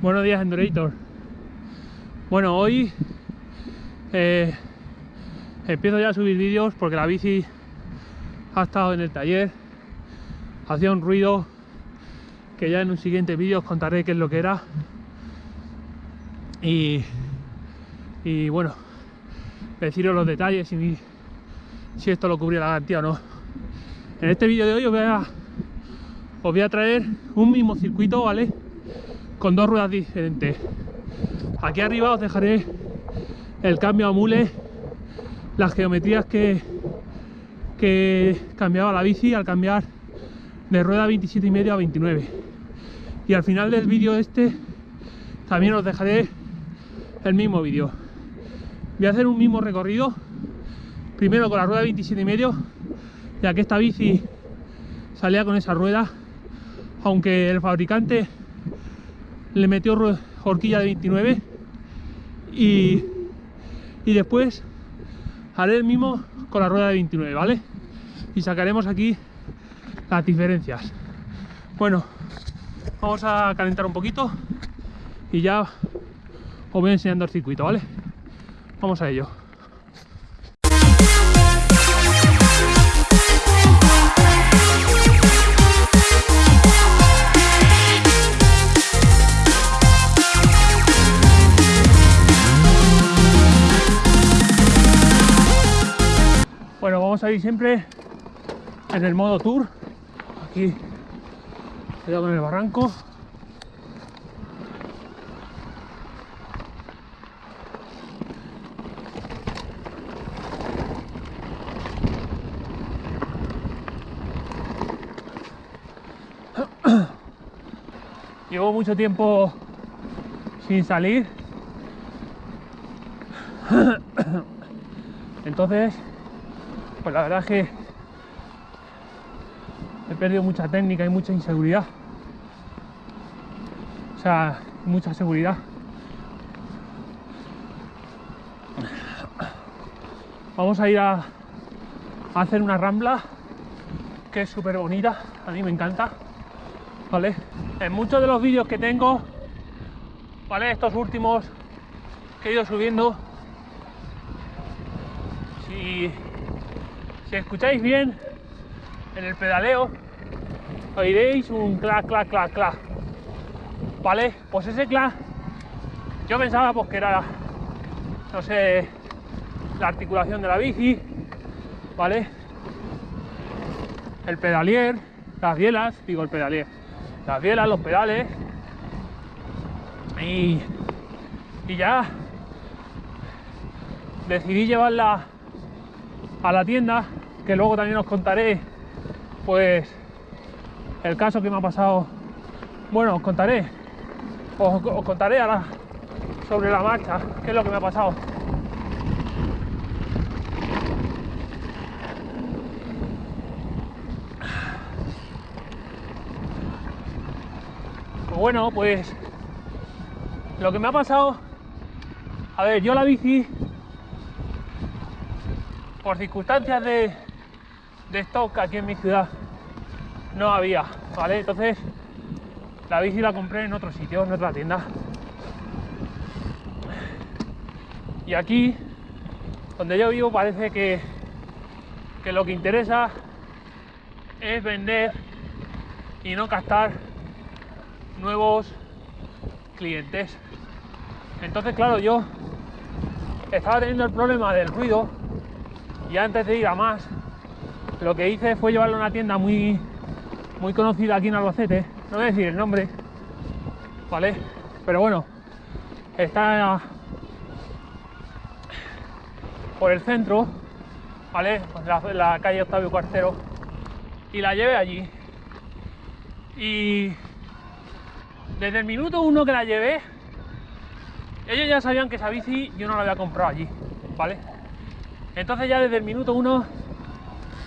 Buenos días, Endurator. Bueno, hoy eh, empiezo ya a subir vídeos porque la bici ha estado en el taller, hacía un ruido que ya en un siguiente vídeo os contaré qué es lo que era. Y, y bueno, deciros los detalles y si esto lo cubría la garantía o no. En este vídeo de hoy os voy a, os voy a traer un mismo circuito, ¿vale? Con dos ruedas diferentes. Aquí arriba os dejaré el cambio a mule, las geometrías que, que cambiaba la bici al cambiar de rueda 27 y medio a 29. Y al final del vídeo este también os dejaré el mismo vídeo. Voy a hacer un mismo recorrido, primero con la rueda 27 y medio, ya que esta bici salía con esa rueda, aunque el fabricante le metió horquilla de 29 y, y después haré el mismo con la rueda de 29, ¿vale? Y sacaremos aquí las diferencias. Bueno, vamos a calentar un poquito y ya os voy enseñando el circuito, ¿vale? Vamos a ello. Vamos a ir siempre en el modo tour. Aquí cuidado con el barranco. Llevo mucho tiempo sin salir. Entonces pues la verdad es que he perdido mucha técnica y mucha inseguridad. O sea, mucha seguridad. Vamos a ir a, hacer una rambla que es súper bonita, a mí me encanta. ¿Vale? En muchos de los vídeos que tengo, ¿vale? Estos últimos que he ido subiendo, si si escucháis bien en el pedaleo, oiréis un clac, clac, clac, clac. ¿Vale? Pues ese clac, yo pensaba pues que era, no sé, la articulación de la bici, ¿vale? El pedalier, las bielas, digo el pedalier, las bielas, los pedales. Y, y ya decidí llevarla a la tienda que luego también os contaré pues el caso que me ha pasado. Bueno os contaré os, contaré ahora sobre la marcha qué es lo que me ha pasado. Pues bueno pues lo que me ha pasado a ver yo la bici por circunstancias de de stock aquí en mi ciudad no había, ¿vale? Entonces la bici la compré en otro sitio, en otra tienda. Y aquí, donde yo vivo, parece que, que lo que interesa es vender y no captar nuevos clientes. Entonces, claro, yo estaba teniendo el problema del ruido y antes de ir a más lo que hice fue llevarlo a una tienda muy, muy conocida aquí en Albacete, no voy a decir el nombre, ¿vale? Pero bueno, está por el centro, ¿vale? La, la calle Octavio Cuartero, y la llevé allí. Y desde el minuto uno que la llevé, ellos ya sabían que esa bici yo no la había comprado allí, ¿vale? Entonces ya desde el minuto uno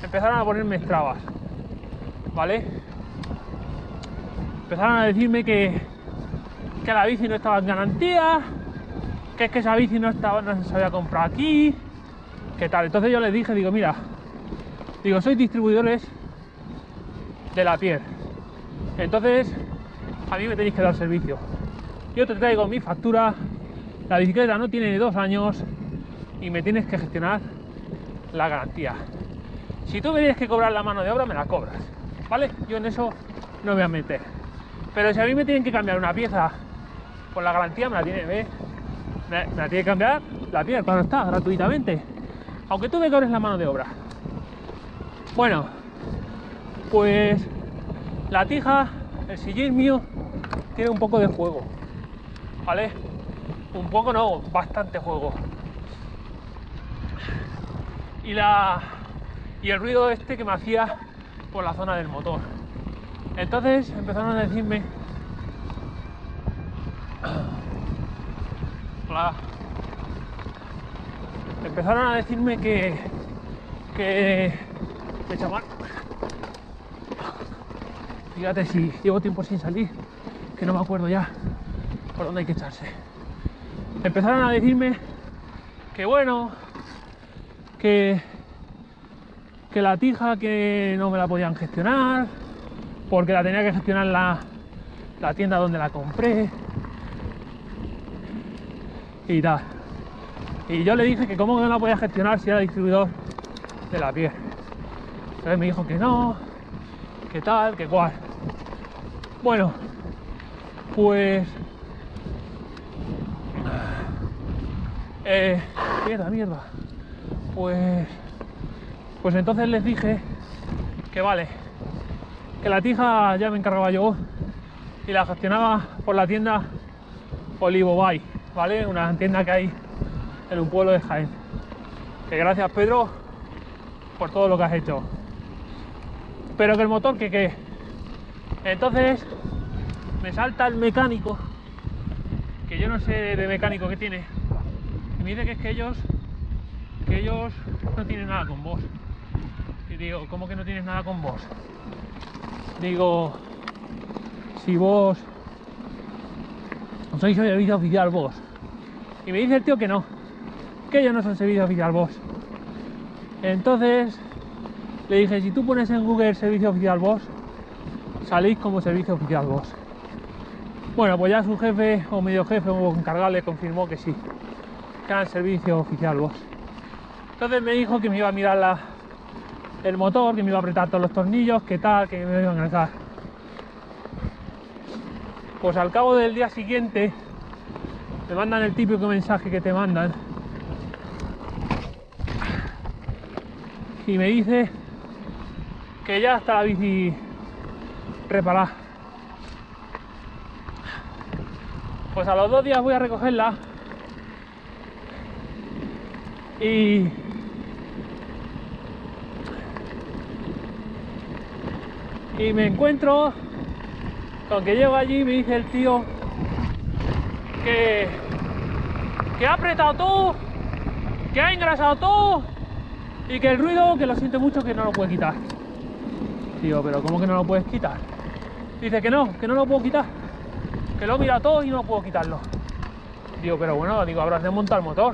empezaron a ponerme trabas, ¿vale? Empezaron a decirme que, que la bici no estaba en garantía, que es que esa bici no, estaba, no se había comprado aquí, que tal. Entonces yo les dije, digo, mira, digo, sois distribuidores de la piel. Entonces, a mí me tenéis que dar servicio. yo te traigo mi factura, la bicicleta no tiene dos años y me tienes que gestionar la garantía. Si tú me tienes que cobrar la mano de obra, me la cobras, ¿vale? Yo en eso no me voy a meter. Pero si a mí me tienen que cambiar una pieza por la garantía, me la tiene, ¿ves? Me, me la tiene que cambiar la pieza cuando está, gratuitamente. Aunque tú me cobres la mano de obra. Bueno, pues la tija, el sillín mío, tiene un poco de juego, ¿vale? Un poco no, bastante juego. Y la y el ruido este que me hacía por la zona del motor. Entonces empezaron a decirme Hola. Empezaron a decirme que que que chaval Fíjate si llevo tiempo sin salir, que no me acuerdo ya por dónde hay que echarse. Empezaron a decirme que bueno, que, que la tija que no me la podían gestionar, porque la tenía que gestionar la, la tienda donde la compré y tal. Y yo le dije que cómo no la podía gestionar si era distribuidor de la piel. Entonces me dijo que no, que tal, que cual. Bueno, pues. Eh, mierda, mierda. Pues. Pues entonces les dije que vale, que la tija ya me encargaba yo y la gestionaba por la tienda Olivo Bay, ¿vale? Una tienda que hay en un pueblo de Jaén. Que gracias Pedro por todo lo que has hecho. Pero que el motor que qué entonces me salta el mecánico, que yo no sé de mecánico que tiene, y me dice que es que ellos, que ellos no tienen nada con vos. Y digo, ¿cómo que no tienes nada con vos? Digo, si vos sois servicio oficial vos. Y me dice el tío que no, que ellos no son servicio oficial vos. Entonces le dije, si tú pones en Google servicio oficial vos, salís como servicio oficial vos. Bueno, pues ya su jefe o medio jefe o encargado le confirmó que sí, que era el servicio oficial vos. Entonces me dijo que me iba a mirar la, el motor, que me iba a apretar todos los tornillos, que tal, que me iba a enganchar. Pues al cabo del día siguiente me mandan el típico mensaje que te mandan y me dice que ya está la bici reparar. Pues a los dos días voy a recogerla y y me encuentro con que llego allí y me dice el tío que que ha apretado todo que ha engrasado todo y que el ruido que lo siente mucho que no lo puede quitar digo pero ¿cómo que no lo puedes quitar? Dice que no, que no lo puedo quitar. Que lo mira todo y no puedo quitarlo. Digo, pero bueno, digo, habrás desmontado el motor.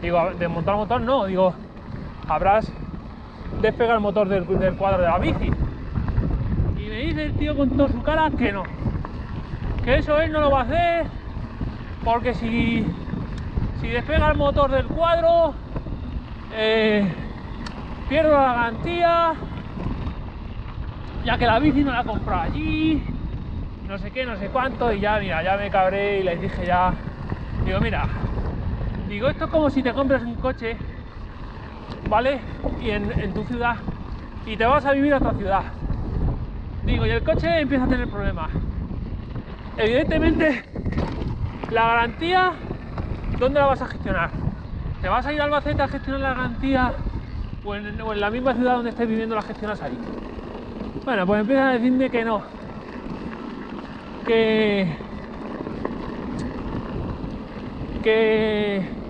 Digo, desmontar el motor no, digo, habrás despegado el motor del, cuadro de la bici. Dice el tío con toda su cara que no. Que eso él no lo va a hacer. Porque si, si despega el motor del cuadro, eh, pierdo la garantía ya que la bici no la compró allí, no sé qué, no sé cuánto, y ya, mira, ya me cabré y les dije ya, digo, mira, digo, esto es como si te compras un coche, ¿vale? Y en, tu ciudad, y te vas a vivir a otra ciudad. Digo, y el coche empieza a tener problemas. Evidentemente, la garantía, ¿dónde la vas a gestionar? ¿Te vas a ir a Albacete a gestionar la garantía o en, en la misma ciudad donde estés viviendo la gestionas ahí? Bueno, pues empieza a decirme que no. Que,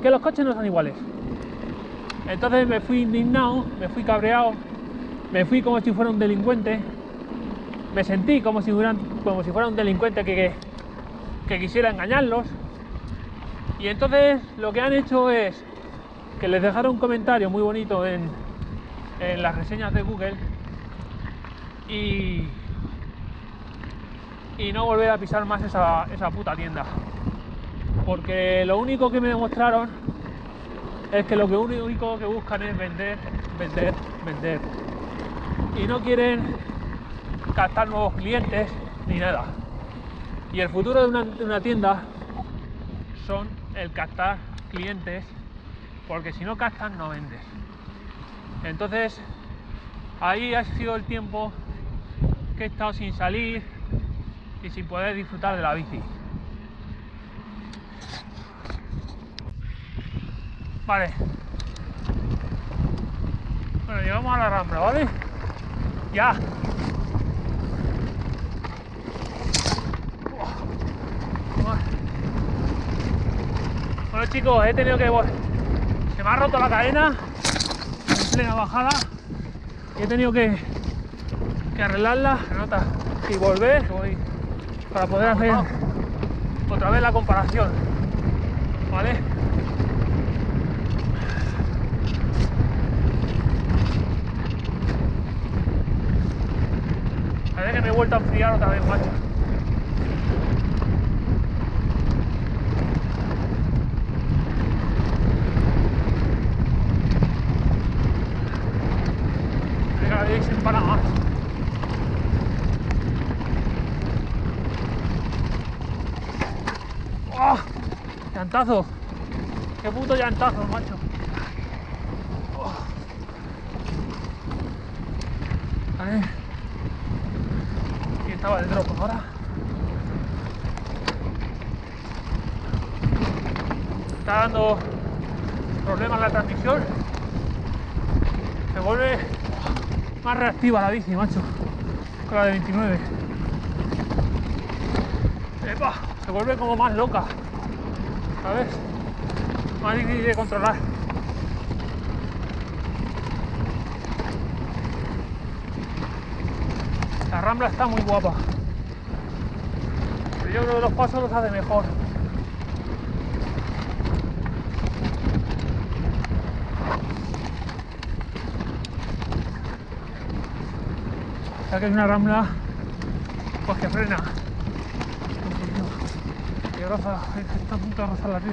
que los coches no son iguales. Entonces me fui indignado, me fui cabreado, me fui como si fuera un delincuente, me sentí como si, fuera, como si fuera un delincuente que, que, quisiera engañarlos. Y entonces lo que han hecho es que les dejaron un comentario muy bonito en, en las reseñas de Google y, y no volver a pisar más esa, esa puta tienda. Porque lo único que me demostraron es que lo que único que buscan es vender, vender, vender. Y no quieren captar nuevos clientes ni nada. Y el futuro de una, tienda son el captar clientes, porque si no captan no vendes. Entonces, ahí ha sido el tiempo que he estado sin salir y sin poder disfrutar de la bici. Vale. Bueno, llegamos a la rambla, ¿vale? Ya. Bueno chicos, he tenido que... Se me ha roto la cadena en plena bajada y he tenido que, que arreglarla, y volver para poder hacer otra vez la comparación. ¿Vale? Parece que me he vuelto a enfriar otra vez, macho. Venga, veis en Panamá. ¡Oh! ¡Llantazo! ¡Qué puto llantazo, macho! ¡Oh! Vale. Aquí estaba el drop ahora. Está dando problemas la transmisión. Se vuelve más reactiva la bici, macho. Con la de 29. ¡Epa! Se vuelve como más loca. ¿Sabes? Más difícil de controlar. La rambla está muy guapa. Pero yo creo que los pasos los hace mejor. O es una rambla pues que frena. Roza, está a punto la río.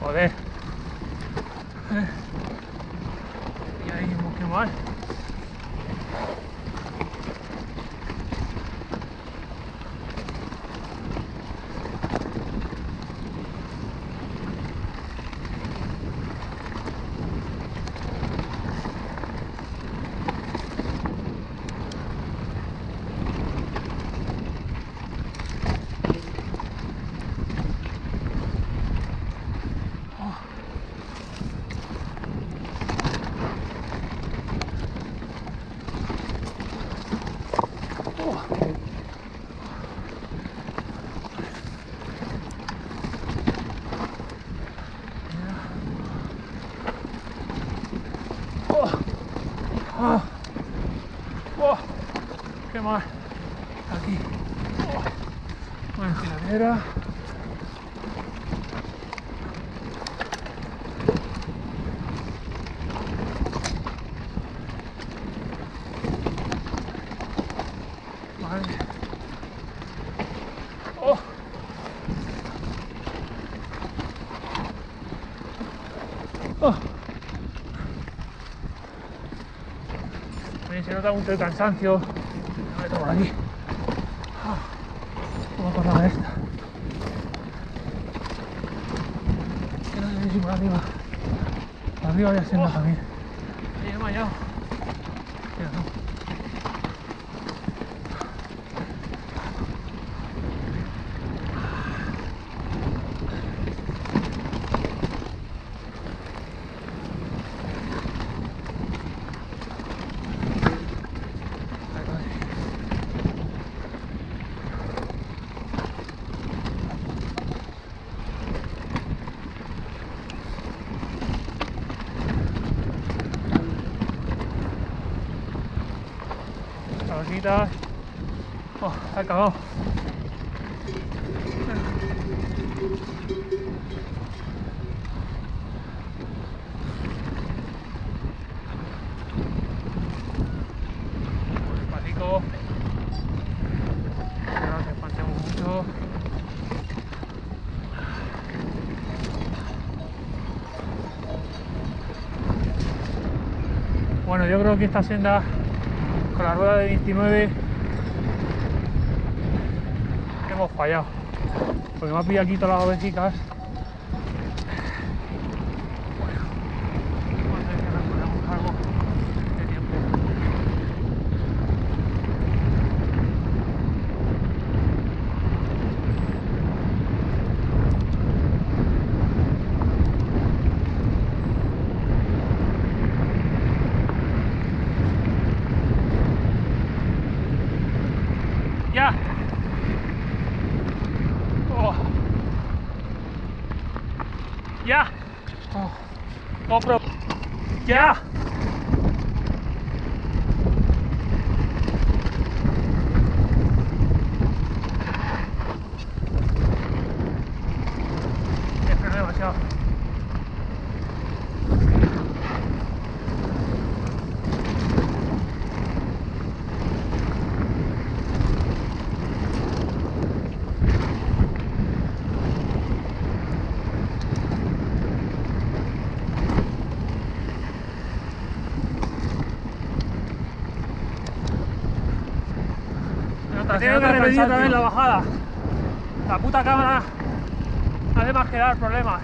Joder. Eh. Y ahí un poquito más. Oh. Oh. Oh. ¿Qué más? Aquí. Oh. También se nota mucho el cansancio. Me meto por aquí. Ah, ¿Cómo pasaba esta? Si por arriba. Arriba había senda también. Me he desmayado. Mira, no. Ahí va. Oh, ha acabado. Bueno, yo creo que esta senda con la rueda de 29 hemos fallado. Porque me ha pillado aquí todas las ovejicas. Bueno, vamos a ver si recuperamos algo de tiempo. Ya. Oh. Ya. Oh. GoPro. Ya. He frenado demasiado. Tengo que repetir otra vez la bajada. La puta cámara. Además que dar problemas.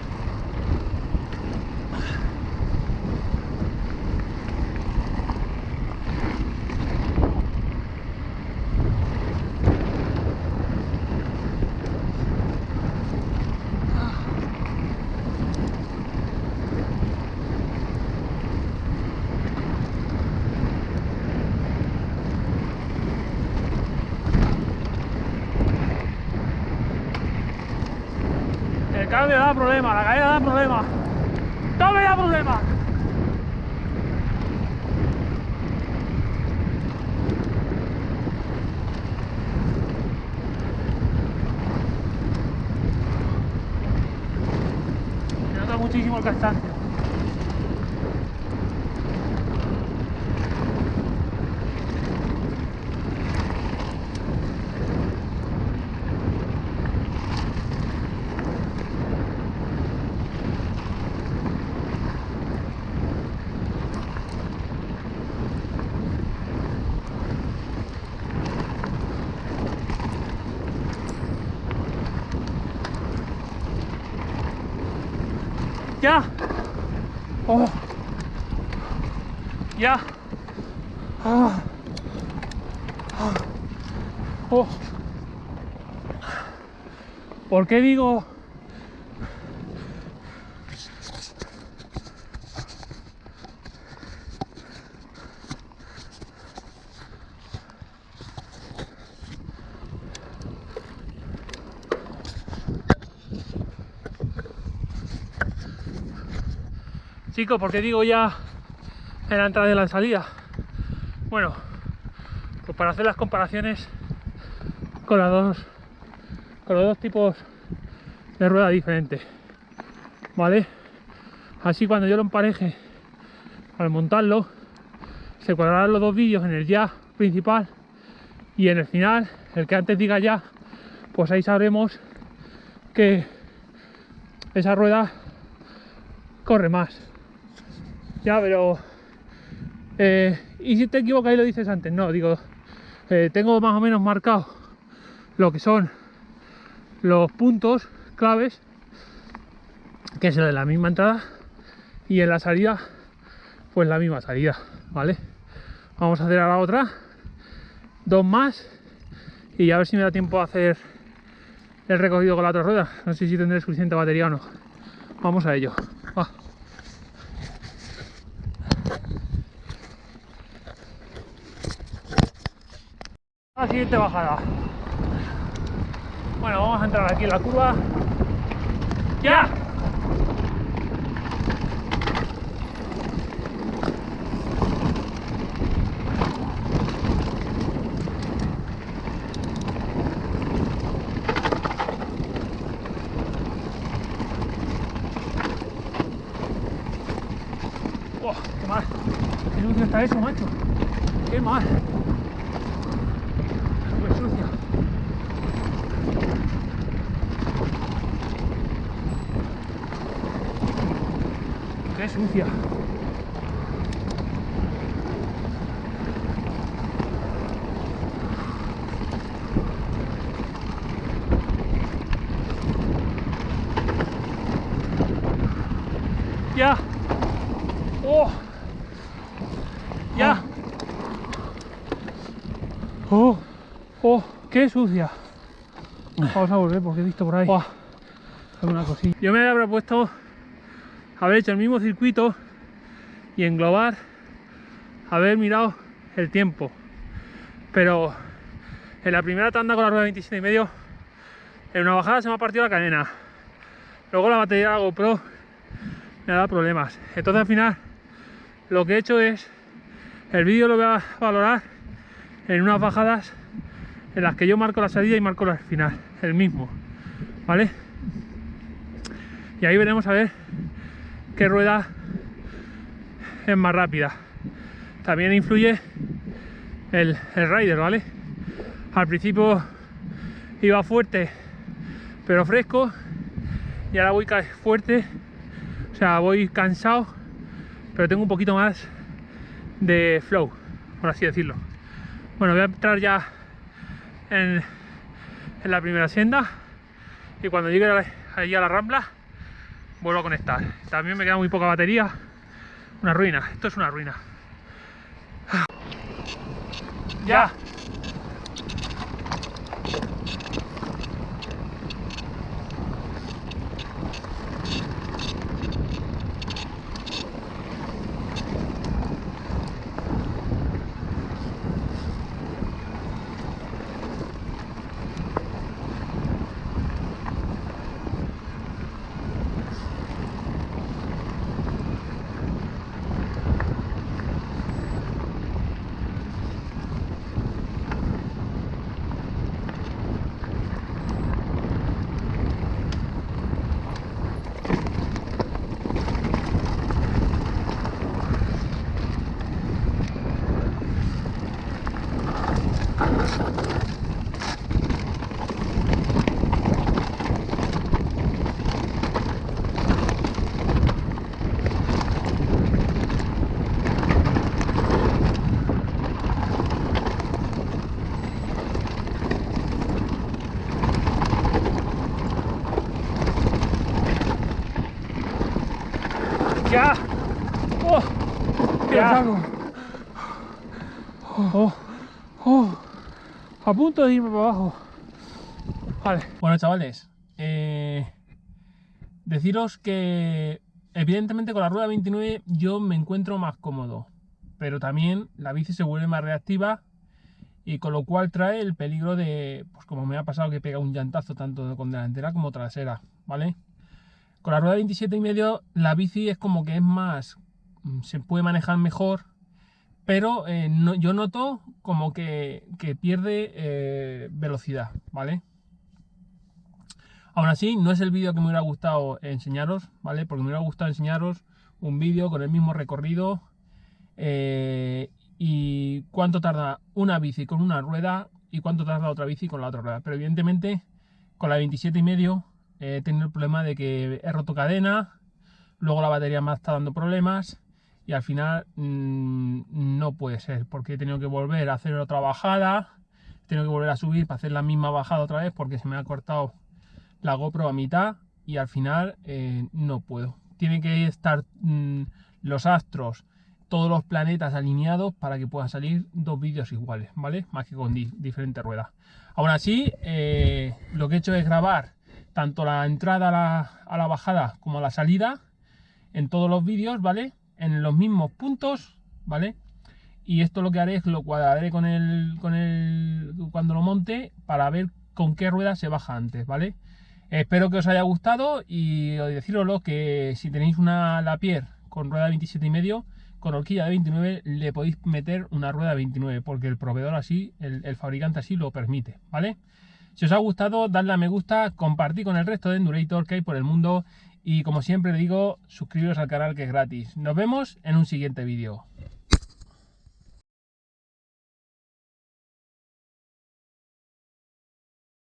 El cambio da problema, la caída da problema. Todo me da problema. Se nota muchísimo el cansancio. Ya. Oh. Ya. Ah. Ah. Oh. ¿Por qué digo? Chicos, ¿por qué digo ya en la entrada y en la salida? Bueno, pues para hacer las comparaciones con las dos con los dos tipos de rueda diferentes. ¿Vale? Así cuando yo lo empareje al montarlo, se cuadrarán los dos vídeos en el ya principal y en el final, el que antes diga ya, pues ahí sabremos que esa rueda corre más. Ya, pero. eh, y si te equivocas y lo dices antes, no, digo, eh, tengo más o menos marcado lo que son los puntos claves, que es el de la misma entrada, y en la salida, pues la misma salida, ¿vale? Vamos a hacer ahora otra, dos más, y a ver si me da tiempo a hacer el recorrido con la otra rueda. No sé si tendré suficiente batería o no. Vamos a ello. Va. la siguiente bajada. Bueno, vamos a entrar aquí en la curva. ¡Ya! ¡Oh, ¡Qué mal! ¡Qué sucio está eso, macho! ¡Qué mal! Sucia. Ya. Oh. Ya. Oh. Oh. Qué sucia. Vamos a volver porque he visto por ahí alguna cosilla. Yo me había propuesto haber hecho el mismo circuito y englobar, haber mirado el tiempo. Pero en la primera tanda con la rueda 27 y medio, en una bajada se me ha partido la cadena. Luego la batería de GoPro me ha dado problemas. Entonces al final lo que he hecho es, el vídeo lo voy a valorar en unas bajadas en las que yo marco la salida y marco la final, el mismo, ¿vale? Y ahí veremos a ver qué rueda es más rápida. También influye el, rider, ¿vale? Al principio iba fuerte, pero fresco, y ahora voy fuerte, o sea, voy cansado, pero tengo un poquito más de flow, por así decirlo. Bueno, voy a entrar ya en, en la primera senda y cuando llegue allí a la rambla vuelvo a conectar. También me queda muy poca batería. Una ruina, esto es una ruina. Ya. Ya. Oh, Ya. saco. Oh, oh. A punto de irme para abajo. Vale. Bueno, chavales, eh, deciros que evidentemente con la rueda 29 yo me encuentro más cómodo, pero también la bici se vuelve más reactiva y con lo cual trae el peligro de, pues como me ha pasado que pega un llantazo tanto con delantera como trasera, ¿vale? Con la rueda 27 y medio la bici es como que es más, mm, se puede manejar mejor, pero eh, yo noto como que, que pierde eh, velocidad, ¿vale? Aún así, no es el vídeo que me hubiera gustado enseñaros, ¿vale? Porque me hubiera gustado enseñaros un vídeo con el mismo recorrido eh, y cuánto tarda una bici con una rueda y cuánto tarda otra bici con la otra rueda. Pero evidentemente, con la 27 y medio he tenido el problema de que he roto cadena, luego la batería me está dando problemas y al final mm, no puede ser porque he tenido que volver a hacer otra bajada, he tenido que volver a subir para hacer la misma bajada otra vez porque se me ha cortado la GoPro a mitad y al final eh, no puedo. Tienen que estar mm, los astros, todos los planetas alineados para que puedan salir dos vídeos iguales, ¿vale? Más que con di- diferentes ruedas. Aún así, eh, lo que he hecho es grabar tanto la entrada a la, a la bajada como la salida en todos los vídeos, ¿vale? En los mismos puntos, ¿vale? Y esto lo que haré es lo cuadraré con el, con el cuando lo monte para ver con qué rueda se baja antes, ¿vale? Espero que os haya gustado y deciroslo que si tenéis una Lapierre con rueda 27 y medio, con horquilla de 29 le podéis meter una rueda 29 porque el proveedor así, el fabricante así lo permite, ¿vale? Si os ha gustado, dadle a me gusta, compartid con el resto de Endurator que hay por el mundo y como siempre digo, suscribiros al canal que es gratis. Nos vemos en un siguiente vídeo.